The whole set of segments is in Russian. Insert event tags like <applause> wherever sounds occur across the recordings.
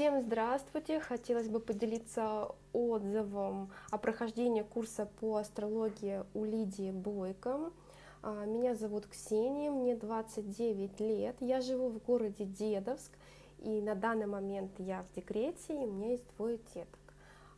Всем здравствуйте! Хотелось бы поделиться отзывом о прохождении курса по астрологии у Лидии Бойко. А, меня зовут Ксения, мне 29 лет, я живу в городе Дедовск, и на данный момент я в декрете, и у меня есть двое деток.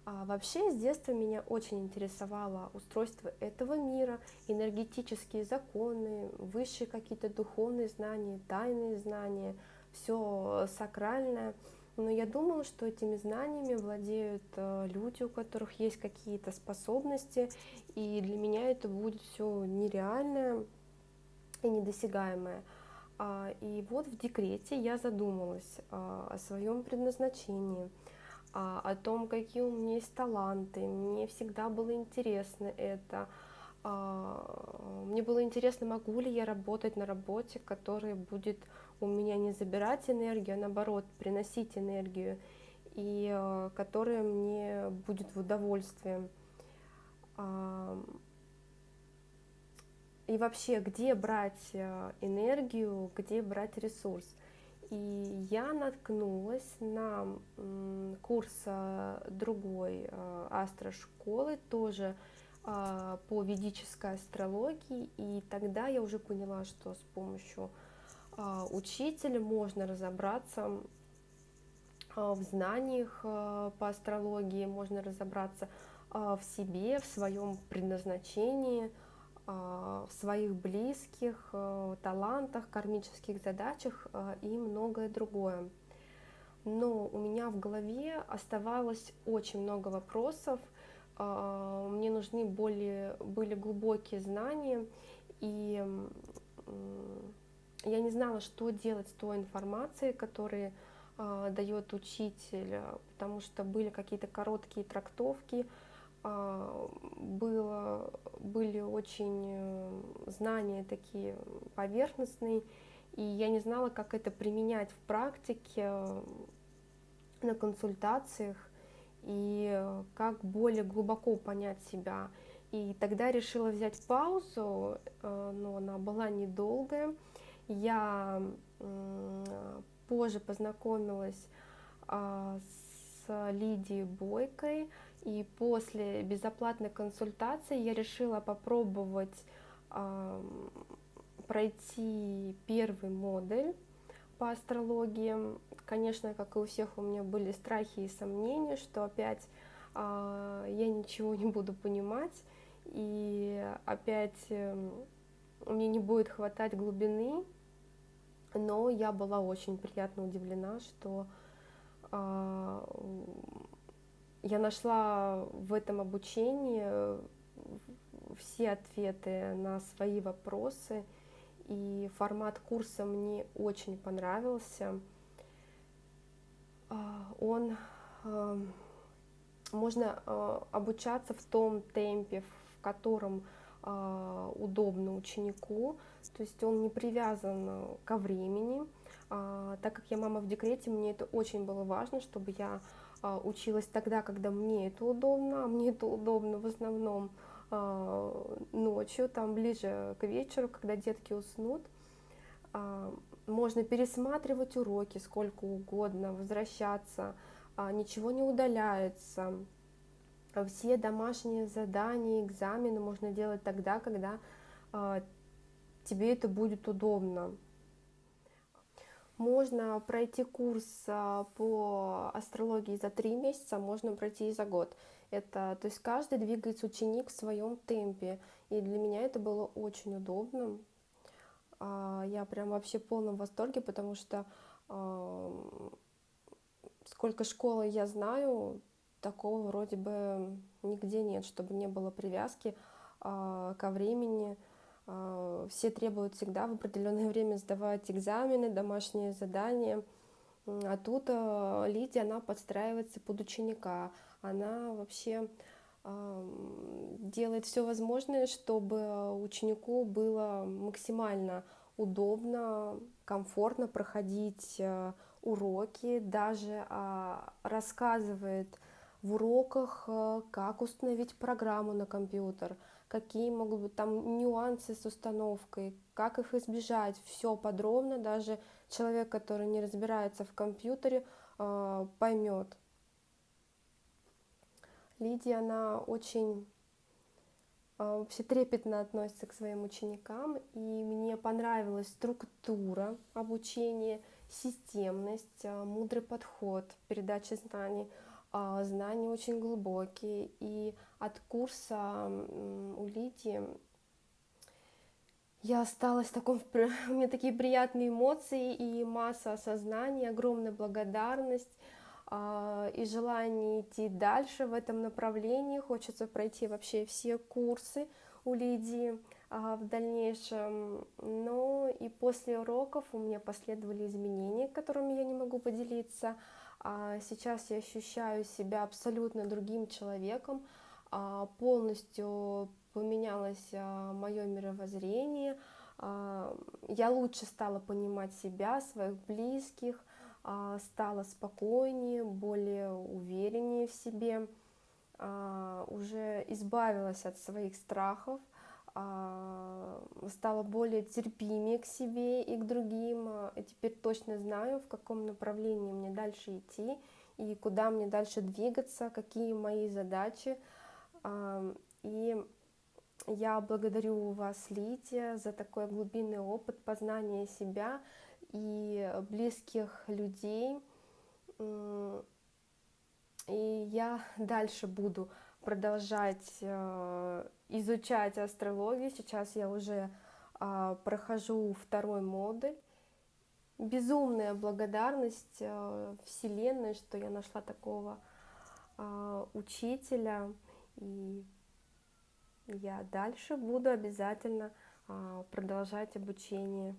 А вообще с детства меня очень интересовало устройство этого мира, энергетические законы, высшие какие-то духовные знания, тайные знания, все сакральное. Но я думала, что этими знаниями владеют э, люди, у которых есть какие-то способности, и для меня это будет все нереальное и недосягаемое. А, и вот в декрете я задумалась а, о своем предназначении, а, о том, какие у меня есть таланты. Мне всегда было интересно это. Мне было интересно, могу ли я работать на работе, которая будет у меня не забирать энергию, а наоборот приносить энергию, и э, которая мне будет в удовольствие. И вообще, где брать энергию, где брать ресурс. И я наткнулась на курс другой астрошколы, тоже по ведической астрологии, и тогда я уже поняла, что с помощью а, учителя можно разобраться а, в знаниях а, по астрологии, можно разобраться в себе, в своем предназначении, в своих близких, талантах, кармических задачах и многое другое. Но у меня в голове оставалось очень много вопросов, мне нужны более, были глубокие знания, и я не знала, что делать с той информацией, которую э, дает учитель, потому что были какие-то короткие трактовки, э, было, были очень э, знания такие поверхностные, и я не знала, как это применять в практике, э, на консультациях, и как более глубоко понять себя. И тогда решила взять паузу, э, но она была недолгая, я позже познакомилась а, с Лидией Бойкой, и после безоплатной консультации я решила попробовать пройти первый модуль по астрологии. Конечно, как и у всех, у меня были страхи и сомнения, что опять а, я ничего не буду понимать, и опять эм, мне не будет хватать глубины, но я была очень приятно удивлена, что э, я нашла в этом обучении все ответы на свои вопросы, и формат курса мне очень понравился. Он э, можно э, обучаться в том темпе, в котором а, удобно ученику, то есть он не привязан э, ко времени. А, так как я мама в декрете, мне это очень было важно, чтобы я а, училась тогда, когда мне это удобно, а мне это удобно в основном ночью, там ближе к вечеру, когда детки уснут. Можно пересматривать уроки сколько угодно, возвращаться, ничего не удаляется, все домашние задания, экзамены можно делать тогда, когда э, тебе это будет удобно. Можно пройти курс э, по астрологии за три месяца, можно пройти и за год. Это, то есть каждый двигается ученик в своем темпе, и для меня это было очень удобно. Э, я прям вообще в полном восторге, потому что сколько школы я знаю, такого вроде бы нигде нет, чтобы не было привязки ко времени. Э, все требуют всегда в определенное время сдавать экзамены, домашние задания. А тут э, Лидия, она подстраивается под ученика. Она вообще э, делает все возможное, чтобы ученику было максимально удобно, комфортно проходить уроки, даже а, рассказывает в уроках, э, как установить программу на компьютер, какие могут быть там нюансы с установкой, как их избежать, все подробно, даже человек, который не разбирается в компьютере, э, поймет. Лидия, она очень э, вообще трепетно относится к своим ученикам, и мне понравилась структура обучения, системность, э, мудрый подход, передача знаний. Э, знания очень глубокие, и от курса у Лидии я осталась в таком, <laughs> у меня такие приятные эмоции и масса осознания, огромная благодарность а, и желание идти дальше в этом направлении. Хочется пройти вообще все курсы у Лидии а, в дальнейшем. Но и после уроков у меня последовали изменения, которыми я не могу поделиться. А сейчас я ощущаю себя абсолютно другим человеком, полностью поменялось а, мое мировоззрение, а, я лучше стала понимать себя, своих близких, а, стала спокойнее, более увереннее в себе, уже избавилась от своих страхов, стала более терпимее к себе и к другим, и теперь точно знаю, в каком направлении мне дальше идти и куда мне дальше двигаться, какие мои задачи. И я благодарю вас, Лидия, за такой глубинный опыт познания себя и близких людей. И я <laughs> дальше буду продолжать э, изучать астрологию. Сейчас я уже а, прохожу второй модуль. Безумная благодарность э, Вселенной, что я нашла такого а, учителя. И я дальше буду обязательно а, продолжать обучение